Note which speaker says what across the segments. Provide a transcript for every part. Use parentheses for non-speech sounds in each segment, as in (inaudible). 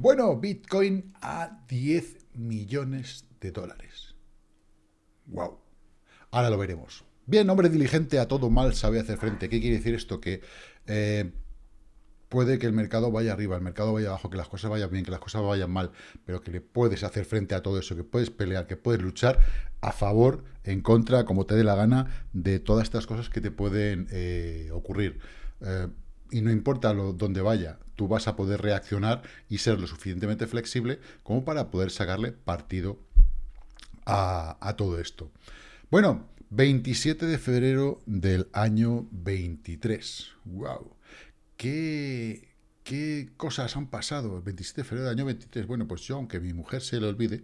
Speaker 1: Bueno, Bitcoin a 10 millones de dólares. Wow. Ahora lo veremos. Bien, hombre diligente a todo mal sabe hacer frente. ¿Qué quiere decir esto? Que eh, puede que el mercado vaya arriba, el mercado vaya abajo, que las cosas vayan bien, que las cosas vayan mal, pero que le puedes hacer frente a todo eso, que puedes pelear, que puedes luchar a favor, en contra, como te dé la gana, de todas estas cosas que te pueden eh, ocurrir. Eh, y no importa lo, dónde vaya, tú vas a poder reaccionar y ser lo suficientemente flexible como para poder sacarle partido a, todo esto. Bueno, 27 de febrero del año 23. ¡Wow! ¿Qué, ¿Qué cosas han pasado el 27 de febrero del año 23? Bueno, pues yo, aunque mi mujer se lo olvide,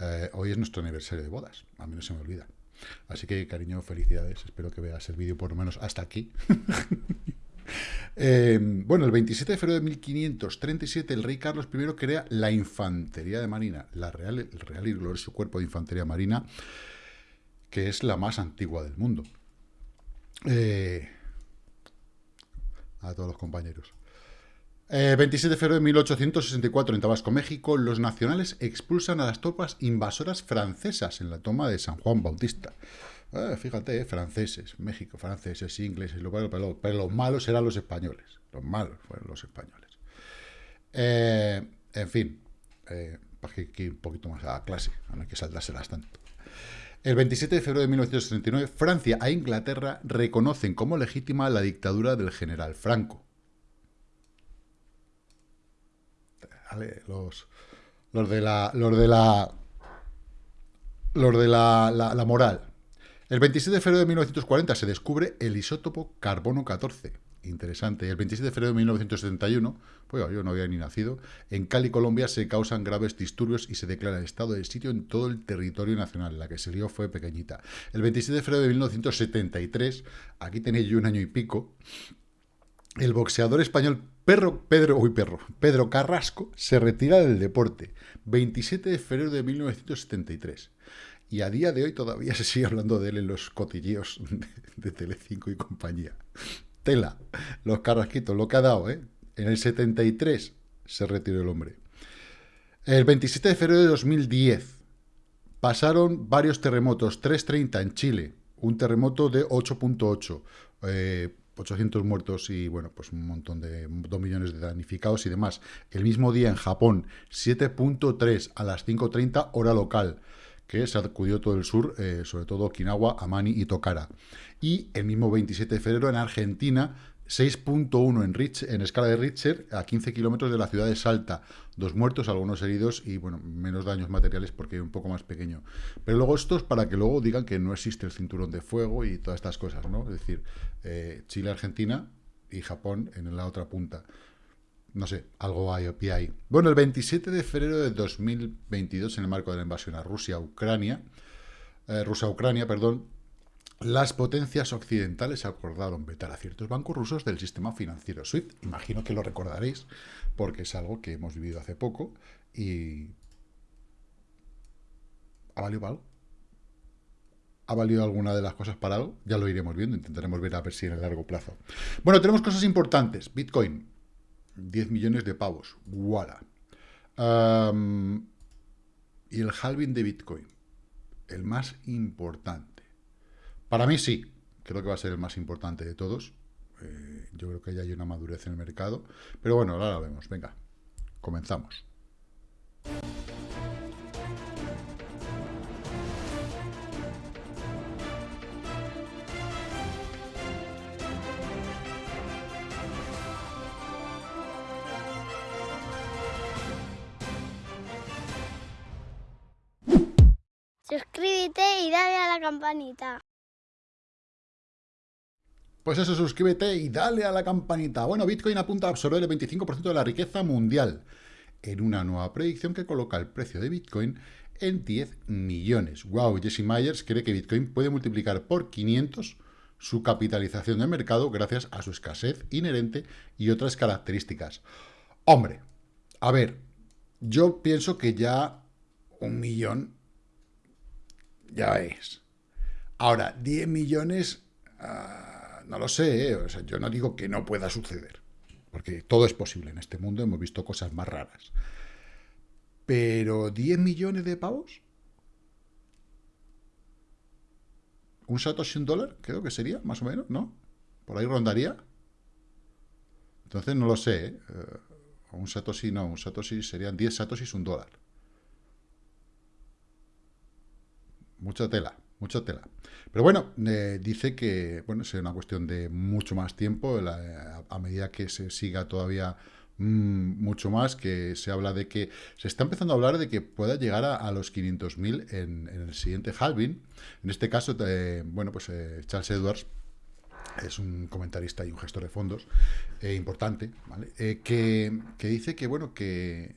Speaker 1: eh, hoy es nuestro aniversario de bodas. A mí no se me olvida. Así que, cariño, felicidades. Espero que veas el vídeo por lo menos hasta aquí. (laughs) Eh, bueno, el 27 de febrero de 1537, el rey Carlos I crea la Infantería de Marina, la Real, el Real y Glorioso Cuerpo de Infantería Marina, que es la más antigua del mundo. Eh, a todos los compañeros. 27 eh, de febrero de 1864, en Tabasco, México, los nacionales expulsan a las tropas invasoras francesas en la toma de San Juan Bautista. Eh, fíjate, franceses, México, franceses, ingleses, pero, pero, los malos eran los españoles. Los malos fueron los españoles. en fin, para que ir un poquito más a la clase, no hay que saltárselas tanto. El 27 de febrero de 1939, Francia e Inglaterra reconocen como legítima la dictadura del general Franco. los, los de la... Los de la... Los de la, la moral. El 27 de febrero de 1940 se descubre el isótopo carbono 14 interesante. El 27 de febrero de 1971, pues yo no había ni nacido, en Cali, Colombia, se causan graves disturbios y se declara el estado de sitio en todo el territorio nacional. La que se lió fue pequeñita. El 27 de febrero de 1973, aquí tenéis yo un año y pico, el boxeador español Pedro, Pedro, uy, perro, Pedro Carrasco se retira del deporte. 27 de febrero de 1973. Y a día de hoy todavía se sigue hablando de él en los cotilleos de, de Telecinco y compañía. Tela, los carrasquitos, lo que ha dado, ¿eh? En el 73 se retiró el hombre. El 27 de febrero de 2010 pasaron varios terremotos, 330 en Chile, un terremoto de 8.8, 800 eh, muertos y, bueno, pues un montón de, 2 millones de damnificados y demás. El mismo día en Japón, 7.3 a las 5.30 hora local que sacudió todo el sur, eh, sobre todo Okinawa, Amani y Tokara. Y el mismo 27 de febrero en Argentina, 6.1 en, en escala de Richter, a 15 kilómetros de la ciudad de Salta. Dos muertos, algunos heridos y, bueno, menos daños materiales porque un poco más pequeño. Pero luego esto es para que luego digan que no existe el cinturón de fuego y todas estas cosas, ¿no? Es decir, eh, Chile, Argentina y Japón en la otra punta. No sé, algo hay, ahí. Bueno, el 27 de febrero de 2022, en el marco de la invasión a Rusia, Ucrania, eh, Rusia-Ucrania, perdón, las potencias occidentales acordaron vetar a ciertos bancos rusos del sistema financiero SWIFT. Imagino que lo recordaréis, porque es algo que hemos vivido hace poco y... ¿Ha valido algo? ¿Ha valido alguna de las cosas para algo? Ya lo iremos viendo, intentaremos ver a ver si en el largo plazo. Bueno, tenemos cosas importantes. Bitcoin, 10 millones de pavos. ¡Wala! y el halving de Bitcoin, el más importante. Para mí sí, creo que va a ser el más importante de todos. Eh, yo creo que ya hay una madurez en el mercado. Pero bueno, ahora lo vemos. Venga, comenzamos.
Speaker 2: Campanita.
Speaker 1: Pues eso, suscríbete y dale a la campanita. Bueno, Bitcoin apunta a absorber el 25% de la riqueza mundial en una nueva predicción que coloca el precio de Bitcoin en 10 millones. Wow, Jesse Myers cree que Bitcoin puede multiplicar por 500 su capitalización de mercado gracias a su escasez inherente y otras características. Hombre, a ver, yo pienso que ya un millón ya es. Ahora, 10 millones, ah, no lo sé, ¿eh? o yo no digo que no pueda suceder, porque todo es posible en este mundo, hemos visto cosas más raras. Pero 10 millones de pavos. Un Satoshi un dólar, creo que sería, más o menos, ¿no? Por ahí rondaría. Entonces no lo sé. ¿eh? eh un Satoshi no, un Satoshi serían 10 Satoshis un dólar. Mucha tela, mucha tela. Pero bueno, eh, dice que bueno, es una cuestión de mucho más tiempo, a medida que se siga todavía Mm, mucho más, que se habla de que, se está empezando a hablar de que pueda llegar a, los 500.000 en, en el siguiente halving. En este caso, eh, bueno, pues eh, Charles Edwards es un comentarista y un gestor de fondos importante, ¿vale? que, que, dice que, bueno, que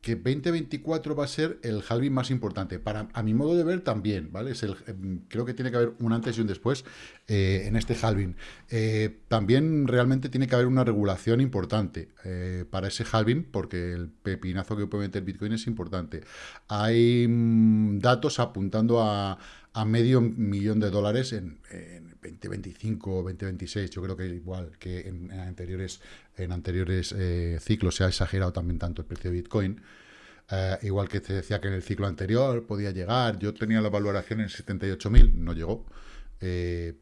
Speaker 1: que 2024 va a ser el halving más importante. Para, a mi modo de ver, también, ¿vale? Es el, em, creo que tiene que haber un antes y un después eh, en este halving. Eh, también realmente tiene que haber una regulación importante eh, para ese halving, porque el pepinazo que puede meter Bitcoin es importante. Hay mm, datos apuntando a, medio millón de dólares en, 2025 o 2026. Yo creo que igual que en, anteriores, en anteriores ciclos se ha exagerado también tanto el precio de Bitcoin. Eh, igual que te decía que en el ciclo anterior podía llegar, yo tenía la valoración en 78.000, no llegó, eh,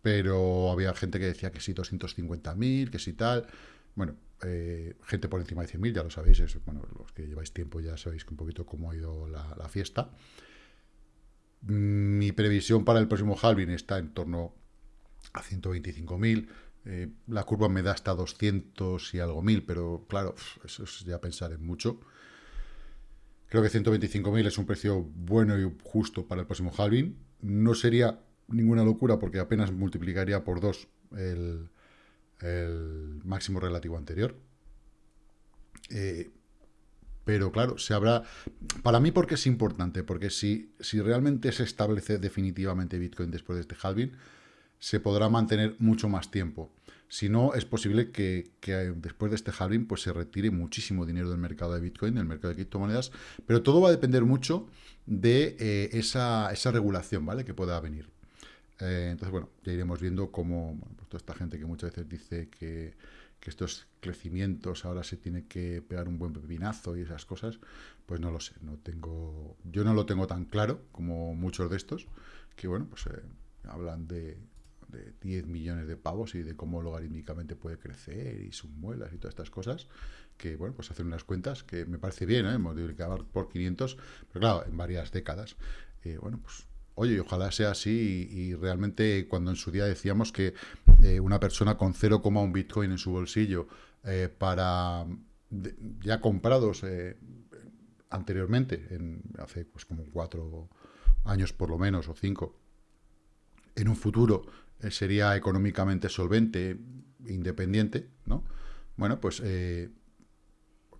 Speaker 1: pero había gente que decía que sí 250.000, que sí tal, bueno, eh, gente por encima de 100.000, ya lo sabéis, bueno, los que lleváis tiempo ya sabéis un poquito cómo ha ido la, fiesta. Mi previsión para el próximo halving está en torno a 125.000, la curva me da hasta 200 y algo mil, pero claro, eso es ya pensar en mucho. Creo que 125.000 es un precio bueno y justo para el próximo halving. No sería ninguna locura porque apenas multiplicaría por dos el, máximo relativo anterior. Eh, pero claro, se habrá... Para mí, porque es importante? Porque si, si realmente se establece definitivamente Bitcoin después de este halving, se podrá mantener mucho más tiempo. Si no, es posible que, después de este halving pues se retire muchísimo dinero del mercado de Bitcoin, del mercado de criptomonedas, pero todo va a depender mucho de eh, esa, regulación ¿vale? que pueda venir. Eh, entonces, bueno, ya iremos viendo cómo pues toda esta gente que muchas veces dice que, estos crecimientos ahora se tiene que pegar un buen pepinazo y esas cosas, pues no lo sé, no tengo, yo no lo tengo tan claro como muchos de estos, que bueno, pues eh, hablan de, de 10 millones de pavos y de cómo logarítmicamente puede crecer y sus muelas y todas estas cosas, que, bueno, pues hacer unas cuentas que me parece bien, ¿eh? multiplicar por 500, pero claro, en varias décadas. Eh, bueno, pues, oye, ojalá sea así y, realmente cuando en su día decíamos que eh, una persona con 0,1 Bitcoin en su bolsillo eh, para ya comprados anteriormente, en, hace pues como cuatro años por lo menos, o cinco, en un futuro sería económicamente solvente, independiente, ¿no? Bueno, pues eh,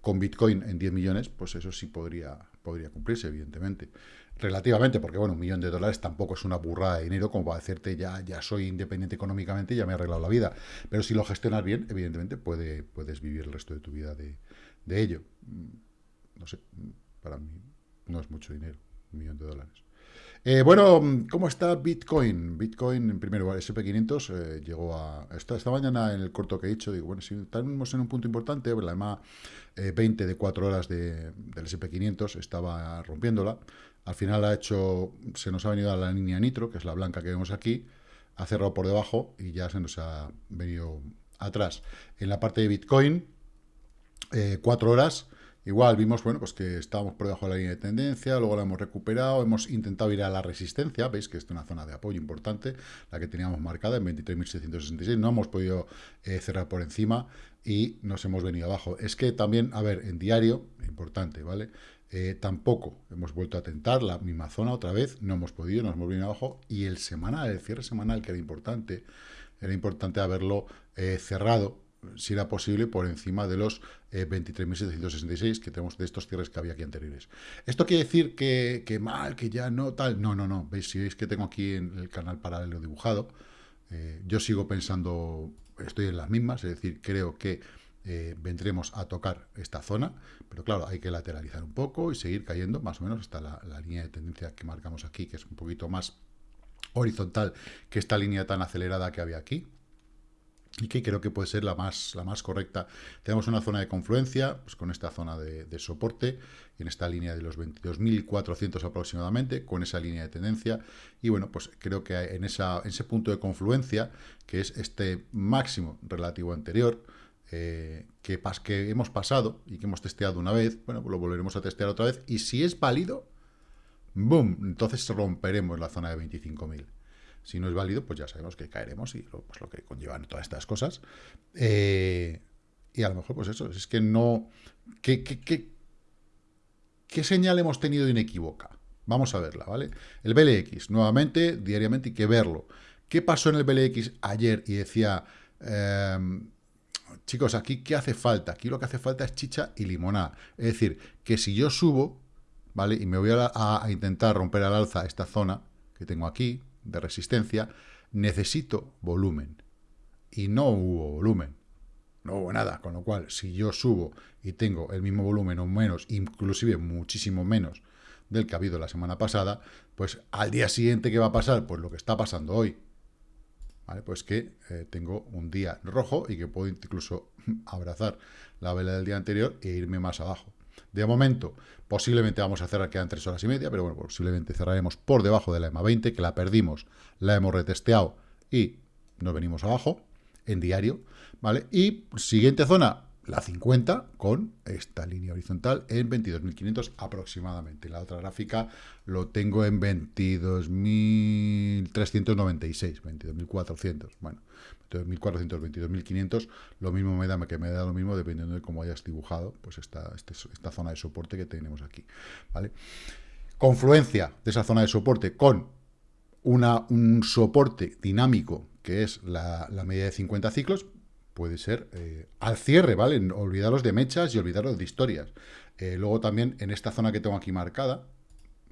Speaker 1: con Bitcoin en 10 millones, pues eso sí podría, podría cumplirse, evidentemente. Relativamente, porque bueno, un millón de dólares tampoco es una burrada de dinero como para decirte ya, ya soy independiente económicamente ya me he arreglado la vida. Pero si lo gestionas bien, evidentemente puede, puedes vivir el resto de tu vida de, de ello. Mm, no sé, para mí no es mucho dinero, un millón de dólares. Eh, bueno, ¿cómo está Bitcoin? Bitcoin, en primer lugar, SP500 eh, llegó a... Esta, mañana en el corto que he hecho, digo, bueno, si estamos en un punto importante, la EMA 20 de 4 horas de, del SP500 estaba rompiéndola. Al final ha hecho, se nos ha venido a la línea nitro, que es la blanca que vemos aquí, ha cerrado por debajo y ya se nos ha venido atrás. En la parte de Bitcoin, 4 eh, horas, Igual vimos, bueno, pues que estábamos por debajo de la línea de tendencia, luego la hemos recuperado, hemos intentado ir a la resistencia, veis que es una zona de apoyo importante, la que teníamos marcada en 23.666, no hemos podido eh, cerrar por encima y nos hemos venido abajo. Es que también, a ver, en diario, importante, ¿vale? Eh, tampoco hemos vuelto a tentar la misma zona otra vez, no hemos podido, nos hemos venido abajo, y el semanal, el cierre semanal, que era importante, era importante haberlo eh, cerrado si era posible, por encima de los 23.766 eh, que tenemos de estos cierres que había aquí anteriores. ¿Esto quiere decir que, mal, que ya no, tal? No, no, no. ¿Veis? Si veis que tengo aquí en el canal paralelo dibujado, eh, yo sigo pensando, estoy en las mismas, es decir, creo que eh, vendremos a tocar esta zona, pero claro, hay que lateralizar un poco y seguir cayendo más o menos hasta la línea de tendencia que marcamos aquí, que es un poquito más horizontal que esta línea tan acelerada que había aquí. Y que creo que puede ser la más, la más correcta. Tenemos una zona de confluencia, pues con esta zona de, soporte, en esta línea de los 22.400 aproximadamente, con esa línea de tendencia, y bueno, pues creo que en, esa, ese punto de confluencia, que es este máximo relativo anterior, eh, que, que hemos pasado y que hemos testeado una vez, bueno, pues lo volveremos a testear otra vez, y si es válido, ¡boom!, entonces romperemos la zona de 25.000. Si no es válido, pues ya sabemos que caeremos y lo, pues lo que conllevan todas estas cosas. Eh, y a lo mejor, pues eso, es que no... ¿Qué, qué, señal hemos tenido inequívoca? Vamos a verla, ¿vale? El BLX, nuevamente, diariamente hay que verlo. ¿Qué pasó en el BLX ayer? Y decía, em, chicos, aquí ¿qué hace falta? Aquí lo que hace falta es chicha y limonada. Es decir, que si yo subo, ¿vale? Y me voy a intentar romper al alza esta zona que tengo aquí, de resistencia, necesito volumen. Y no hubo volumen. No hubo nada. Con lo cual, si yo subo y tengo el mismo volumen o menos, inclusive muchísimo menos del que ha habido la semana pasada, pues al día siguiente, ¿qué va a pasar? Pues lo que está pasando hoy. ¿Vale? Pues que eh, tengo un día rojo y que puedo incluso (laughs) abrazar la vela del día anterior e irme más abajo. De momento, posiblemente vamos a cerrar, quedan tres horas y media, pero bueno, posiblemente cerraremos por debajo de la EMA 20, que la perdimos, la hemos retesteado y nos venimos abajo en diario, ¿vale? Y siguiente zona, la 50 con esta línea horizontal en 22.500 aproximadamente. La otra gráfica lo tengo en 22.396, 22.400. Bueno, 22.400, 22.500, lo mismo me da que me da lo mismo dependiendo de cómo hayas dibujado pues esta, este, esta zona de soporte que tenemos aquí. ¿vale? Confluencia de esa zona de soporte con una, un soporte dinámico que es la, la media de 50 ciclos, puede ser eh, al cierre, ¿vale? Olvidaros de mechas y olvidaros de historias. Eh, luego también en esta zona que tengo aquí marcada,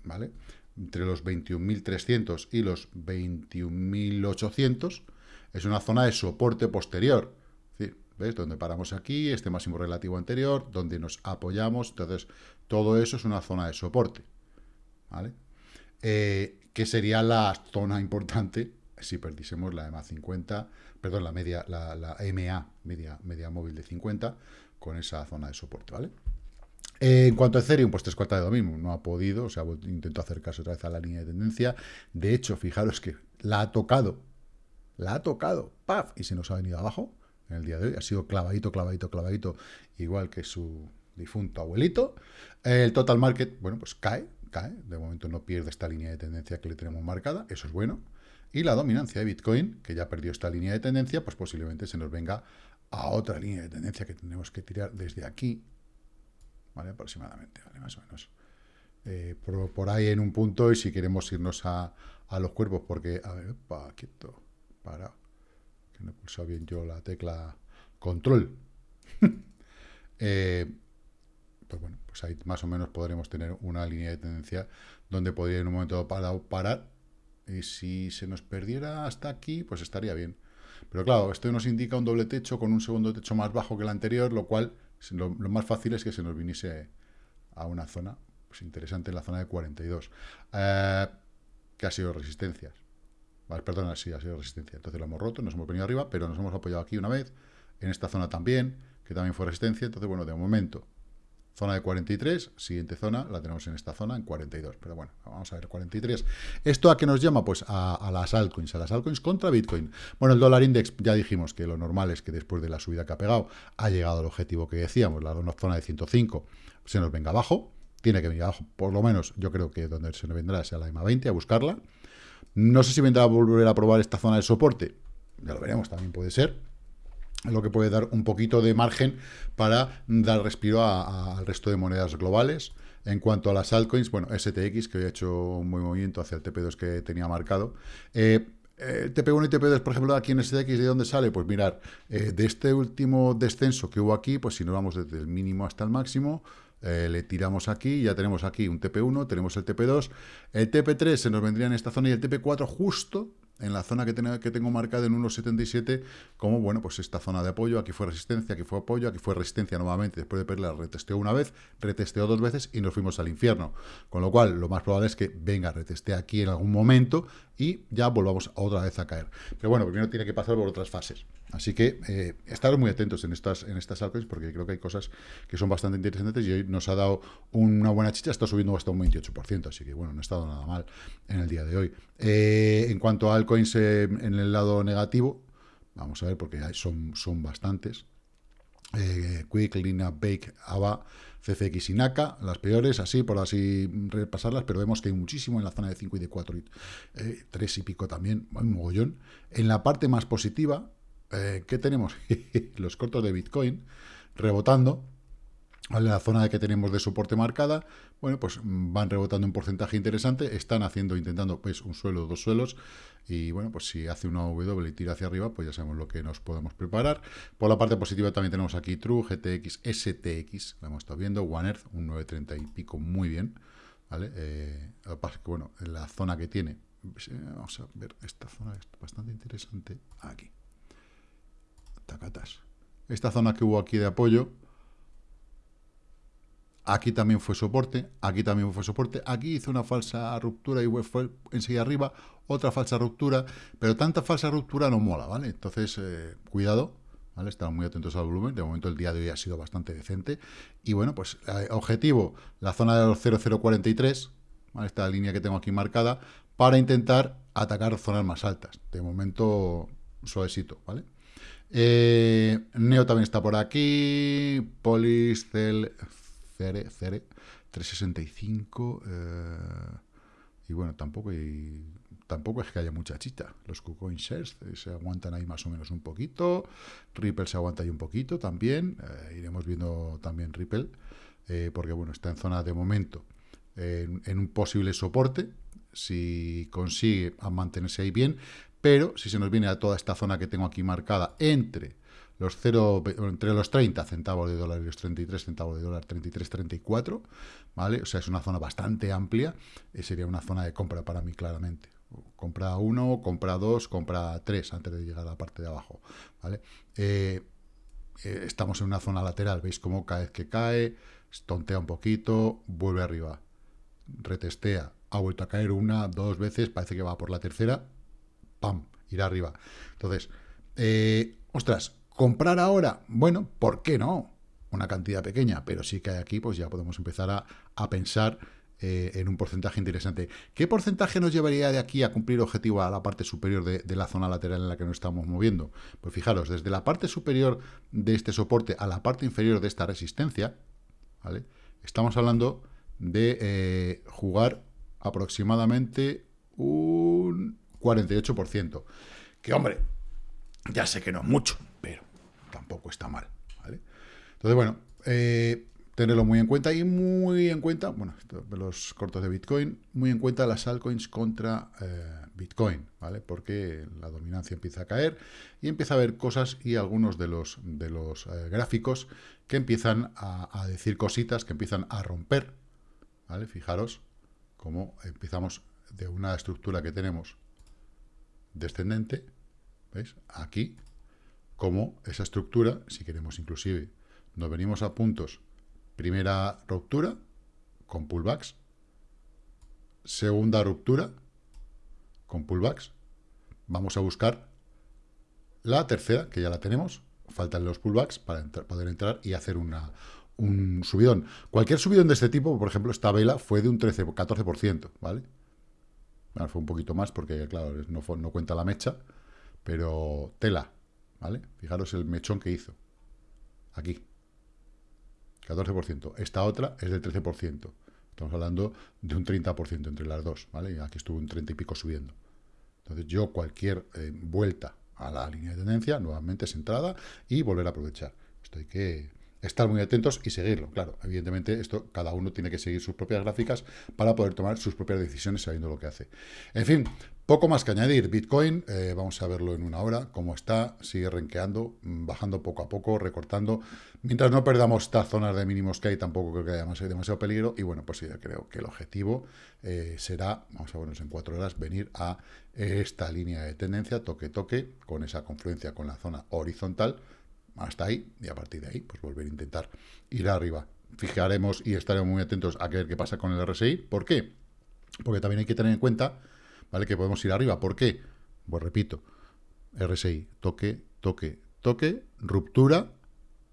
Speaker 1: ¿vale? Entre los 21.300 y los 21.800, es una zona de soporte posterior. ¿Ves? Donde paramos aquí, este máximo relativo anterior, donde nos apoyamos. Entonces, todo eso es una zona de soporte. ¿Vale? Eh, que sería la zona importante si perdiésemos la EMA 50, perdón, la media, la, MA, media, media móvil de 50, con esa zona de soporte, ¿vale? en cuanto a Ethereum, pues tres cuartas de lo mismo, no ha podido, o sea, intento acercarse otra vez a la línea de tendencia. De hecho, fijaros que la ha tocado, la ha tocado, ¡paf! Y se nos ha venido abajo en el día de hoy. Ha sido clavadito, clavadito, clavadito, igual que su difunto abuelito. El total market, bueno, pues cae, De momento no pierde esta línea de tendencia que le tenemos marcada, eso es bueno. Y la dominancia de Bitcoin, que ya perdió esta línea de tendencia, pues posiblemente se nos venga a otra línea de tendencia que tenemos que tirar desde aquí. Aproximadamente. Más o menos. Eh, por, ahí en un punto, y si queremos irnos a, los cuerpos, porque, a ver, quieto, para, que no he pulsado bien yo la tecla control. (laughs) Eh, pues bueno, pues ahí más o menos podremos tener una línea de tendencia donde podría en un momento parar y si se nos perdiera hasta aquí, pues estaría bien. Pero claro, esto nos indica un doble techo con un segundo techo más bajo que el anterior, lo cual lo, más fácil es que se nos viniese a una zona pues interesante, la zona de 42, eh, que ha sido resistencias. Vale, perdona, sí, ha sido resistencia. Entonces lo hemos roto, nos hemos venido arriba, pero nos hemos apoyado aquí una vez, en esta zona también, que también fue resistencia. Entonces, bueno, de momento Zona de 43, siguiente zona la tenemos en esta zona, en 42. Pero bueno, vamos a ver, 43. ¿Esto a qué nos llama? Pues a, las altcoins, a las altcoins contra Bitcoin. Bueno, el dólar index, ya dijimos que lo normal es que después de la subida que ha pegado, ha llegado al objetivo que decíamos, la zona de 105, se nos venga abajo. Tiene que venir abajo, por lo menos yo creo que donde se nos vendrá sea la EMA 20, a buscarla. No sé si vendrá a volver a probar esta zona de soporte. Ya lo veremos, también puede ser lo que puede dar un poquito de margen para dar respiro al resto de monedas globales. En cuanto a las altcoins, bueno, STX, que hoy ha hecho un buen movimiento hacia el TP2 que tenía marcado. Eh, eh TP1 y TP2, por ejemplo, aquí en STX, ¿de dónde sale? Pues mirar, eh, de este último descenso que hubo aquí, pues si nos vamos desde el mínimo hasta el máximo, le tiramos aquí, ya tenemos aquí un TP1, tenemos el TP2, el TP3 se nos vendría en esta zona y el TP4 justo en la zona que, que tengo marcada en 1.77 como, bueno, pues esta zona de apoyo, aquí fue resistencia, aquí fue apoyo, aquí fue resistencia nuevamente, después de perderla retesteó una vez, retesteó dos veces y nos fuimos al infierno. Con lo cual, lo más probable es que venga, reteste aquí en algún momento y ya volvamos otra vez a caer. Pero bueno, primero tiene que pasar por otras fases. Así que eh, estar muy atentos en estas, en estas altcoins porque creo que hay cosas que son bastante interesantes y hoy nos ha dado una buena chicha, está subiendo hasta un 28%, así que bueno, no ha estado nada mal en el día de hoy. Eh, en cuanto a altcoins eh, en el lado negativo, vamos a ver porque son, son bastantes. Quick, Lina, Bake, Ava, CCX y NACA, las peores, así, por así repasarlas, pero vemos que hay muchísimo en la zona de 5 y de 4 y 3 y pico también, un mogollón. En la parte más positiva, eh, ¿qué tenemos? (laughs) Los cortos de Bitcoin rebotando. La zona que tenemos de soporte marcada, bueno, pues van rebotando un porcentaje interesante, están haciendo, intentando, pues, un suelo, dos suelos, y bueno, pues si hace una W y tira hacia arriba, pues ya sabemos lo que nos podemos preparar. Por la parte positiva también tenemos aquí True, GTX, STX, lo hemos estado viendo, One Earth, un 930 y pico, muy bien, ¿vale? Eh, que bueno, en la zona que tiene, pues, eh, vamos a ver, esta zona es bastante interesante, aquí. Esta zona que hubo aquí de apoyo, aquí también fue soporte, aquí también fue soporte, aquí hizo una falsa ruptura y fue enseguida arriba, otra falsa ruptura, pero tanta falsa ruptura no mola, ¿vale? Entonces, eh, cuidado, ¿vale? Estamos muy atentos al volumen, de momento el día de hoy ha sido bastante decente, y bueno, pues eh, objetivo, la zona de los 0043, ¿vale? Esta línea que tengo aquí marcada, para intentar atacar zonas más altas, de momento suavecito, ¿vale? Eh, Neo también está por aquí. Polis, Cel, Cere, Cere 365. Eh, y bueno, tampoco, tampoco es que haya mucha chita. Los KuCoin Shares eh, se aguantan ahí más o menos un poquito. Ripple se aguanta ahí un poquito también. iremos viendo también Ripple. porque bueno, está en zona de momento en un posible soporte. Si consigue mantenerse ahí bien, pero si se nos viene a toda esta zona que tengo aquí marcada entre los 0, entre los 30 centavos de dólar y los 33 centavos de dólar, 33, 34, ¿vale? O sea, es una zona bastante amplia, y sería una zona de compra para mí claramente. Compra 1, compra 2, compra 3 antes de llegar a la parte de abajo, ¿vale? Eh, eh, estamos en una zona lateral, veis cómo cada vez que cae, tontea un poquito, vuelve arriba, retestea, ha vuelto a caer una, dos veces, parece que va por la tercera, ¡pam!, irá arriba. Entonces, eh, ostras, ¿comprar ahora? Bueno, ¿por qué no? Una cantidad pequeña, pero sí que aquí, pues ya podemos empezar a, pensar eh, en un porcentaje interesante. ¿Qué porcentaje nos llevaría de aquí a cumplir objetivo a la parte superior de, la zona lateral en la que nos estamos moviendo? Pues fijaros, desde la parte superior de este soporte a la parte inferior de esta resistencia, ¿vale? Estamos hablando de eh, jugar aproximadamente un 48%. Que, hombre, ya sé que no es mucho, pero tampoco está mal. Entonces, bueno, eh, tenerlo muy en cuenta y muy en cuenta, bueno, los cortos de Bitcoin, muy en cuenta las altcoins contra eh, Bitcoin, ¿vale? Porque la dominancia empieza a caer y empieza a haber cosas y algunos de los, de los eh, gráficos que empiezan a, a, decir cositas, que empiezan a romper, ¿vale? Fijaros cómo empezamos de una estructura que tenemos descendente, ¿veis? Aquí, como esa estructura, si queremos inclusive, nos venimos a puntos, primera ruptura, con pullbacks, segunda ruptura, con pullbacks, vamos a buscar la tercera, que ya la tenemos, faltan los pullbacks para poder entrar y hacer una, un subidón. Cualquier subidón de este tipo, por ejemplo, esta vela fue de un 13-14%, ¿vale? fue un poquito más porque, claro, no, no cuenta la mecha, pero tela, ¿vale? Fijaros el mechón que hizo. Aquí. 14%. Esta otra es del 13%. Estamos hablando de un 30% entre las dos, ¿vale? Aquí estuvo un 30 y pico subiendo. Entonces yo cualquier eh, vuelta a la línea de tendencia, nuevamente es entrada y volver a aprovechar. Esto hay que estar muy atentos y seguirlo. Claro, evidentemente esto cada uno tiene que seguir sus propias gráficas para poder tomar sus propias decisiones sabiendo lo que hace. En fin, poco más que añadir. Bitcoin, eh, vamos a verlo en una hora, cómo está, sigue renqueando, mm, bajando poco a poco, recortando. Mientras no perdamos estas zonas de mínimos que hay, tampoco creo que haya demasiado peligro. Y bueno, pues sí, creo que el objetivo eh, será, vamos a vernos en cuatro horas, venir a esta línea de tendencia, toque, toque, con esa confluencia con la zona horizontal, hasta ahí, y a partir de ahí, pues volver a intentar ir arriba. Fijaremos y estaremos muy atentos a ver qué pasa con el RSI. ¿Por qué? Porque también hay que tener en cuenta, ¿vale? Que podemos ir arriba. ¿Por qué? Pues repito, RSI, toque, toque, toque, ruptura,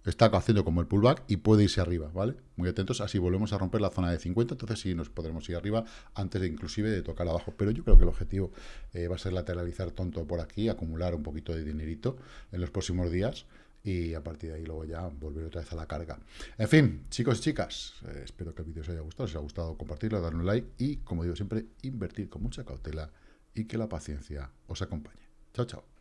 Speaker 1: está haciendo como el pullback y puede irse arriba, ¿vale? Muy atentos, así volvemos a romper la zona de 50, entonces sí nos podremos ir arriba antes de inclusive de tocar abajo, pero yo creo que el objetivo eh, va a ser lateralizar tonto por aquí, acumular un poquito de dinerito en los próximos días y a partir de ahí luego ya volver otra vez a la carga. En fin, chicos y chicas, eh, espero que el vídeo os haya gustado, si os ha gustado compartirlo, darle un like y, como digo siempre, invertir con mucha cautela y que la paciencia os acompañe. Chao, chao.